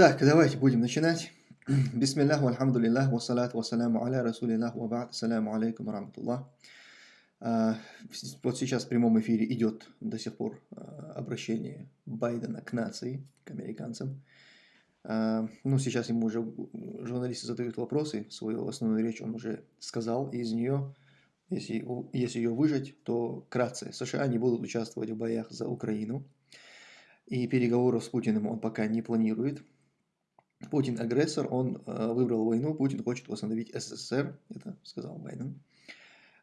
Так, давайте будем начинать. Бисмиллах, вальхамдулиллах, вассалату вассаляму аля расулиллах, ва ба'д, саляму алейкум раматуллах. А, вот сейчас в прямом эфире идет до сих пор а, обращение Байдена к нации, к американцам. А, ну, сейчас ему уже журналисты задают вопросы, свою основную речь он уже сказал, и из нее, если, если ее выжать, то кратце, США не будут участвовать в боях за Украину, и переговоров с Путиным он пока не планирует. Путин агрессор, он э, выбрал войну, Путин хочет восстановить СССР, это сказал Байден.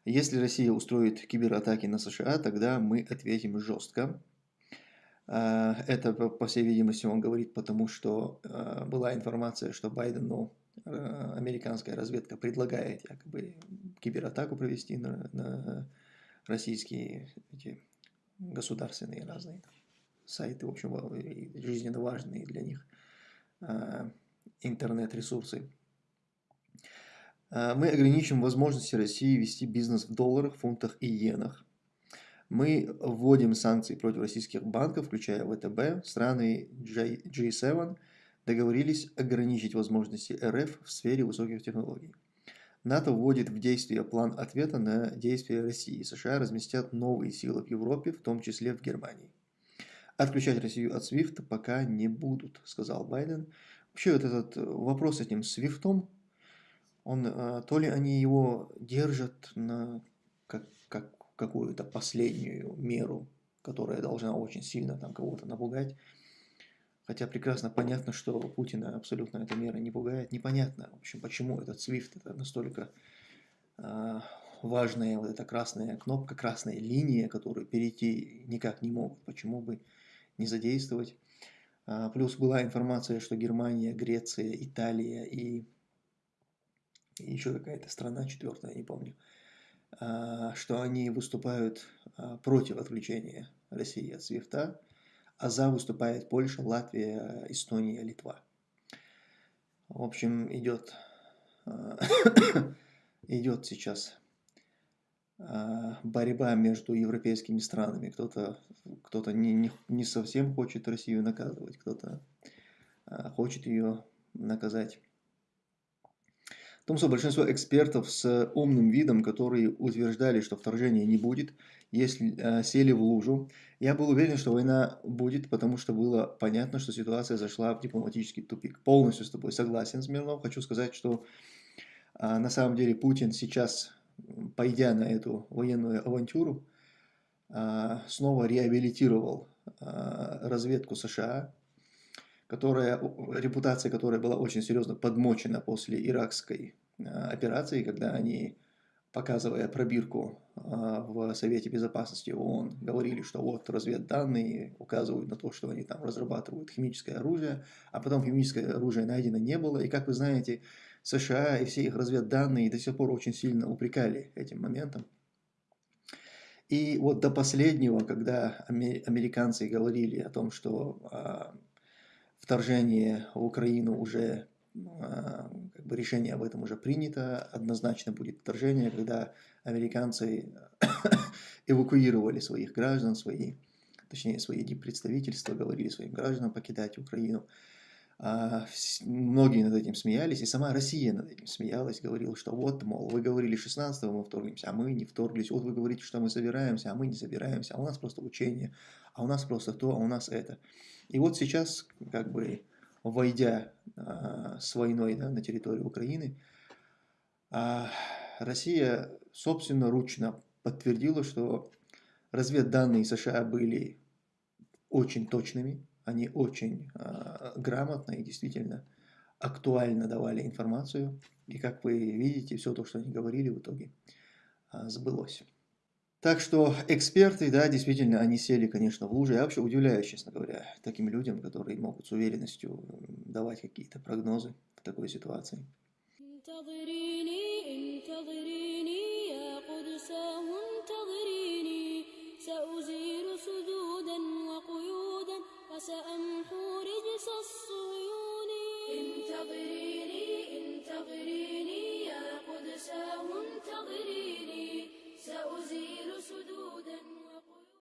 Если Россия устроит кибератаки на США, тогда мы ответим жестко. Э, это, по всей видимости, он говорит, потому что э, была информация, что Байдену американская разведка предлагает якобы кибератаку провести на, на российские эти государственные разные сайты, в общем, жизненно важные для них интернет-ресурсы. А, мы ограничим возможности России вести бизнес в долларах, фунтах и иенах. Мы вводим санкции против российских банков, включая ВТБ. Страны G7 договорились ограничить возможности РФ в сфере высоких технологий. НАТО вводит в действие план ответа на действия России. США разместят новые силы в Европе, в том числе в Германии. Отключать Россию от SWIFT пока не будут, сказал Байден. Вообще вот этот э, вопрос с этим SWIFT, он, э, то ли они его держат на как, как какую-то последнюю меру, которая должна очень сильно там кого-то напугать. Хотя прекрасно понятно, что Путина абсолютно эта мера не пугает. Непонятно, в общем, почему этот SWIFT это настолько э, важная вот эта красная кнопка, красная линия, которую перейти никак не могут. Почему бы не задействовать. А, плюс была информация, что Германия, Греция, Италия и, еще какая-то страна, четвертая, не помню, а, что они выступают а, против отключения России от СВИФТа, а за выступает Польша, Латвия, Эстония, Литва. В общем, идет, идет сейчас борьба между европейскими странами. Кто-то кто, -то, не, не, не совсем хочет Россию наказывать, кто-то а, хочет ее наказать. В том, что большинство экспертов с умным видом, которые утверждали, что вторжения не будет, если э, сели в лужу, я был уверен, что война будет, потому что было понятно, что ситуация зашла в дипломатический тупик. Полностью с тобой согласен, Смирнов. Хочу сказать, что на самом деле Путин сейчас пойдя на эту военную авантюру, а, снова реабилитировал а, разведку США, которая, репутация которой была очень серьезно подмочена после иракской а, операции, когда они, показывая пробирку в Совете Безопасности ООН, говорили, что вот разведданные указывают на то, что они там разрабатывают химическое оружие, а потом химическое оружие найдено не было. И как вы знаете, США и все их разведданные до сих пор очень сильно упрекали этим моментом. И вот до последнего, когда американцы говорили о том, что а, вторжение в Украину уже, а, как бы решение об этом уже принято, однозначно будет вторжение, когда американцы эвакуировали своих граждан, свои, точнее свои представительства, говорили своим гражданам покидать Украину. А, многие над этим смеялись, и сама Россия над этим смеялась, говорила, что вот, мол, вы говорили 16-го мы вторгнемся, а мы не вторглись, вот вы говорите, что мы собираемся, а мы не собираемся, а у нас просто учение, а у нас просто то, а у нас это. И вот сейчас, как бы, войдя а, с войной да, на территорию Украины, а, Россия собственно ручно подтвердила, что разведданные США были очень точными, они очень э, грамотно и действительно актуально давали информацию. И как вы видите, все то, что они говорили, в итоге э, сбылось. Так что эксперты, да, действительно, они сели, конечно, в луже. Я вообще удивляюсь, честно говоря, таким людям, которые могут с уверенностью давать какие-то прогнозы в такой ситуации. وسأمحو انتظريني سأزيل سدودي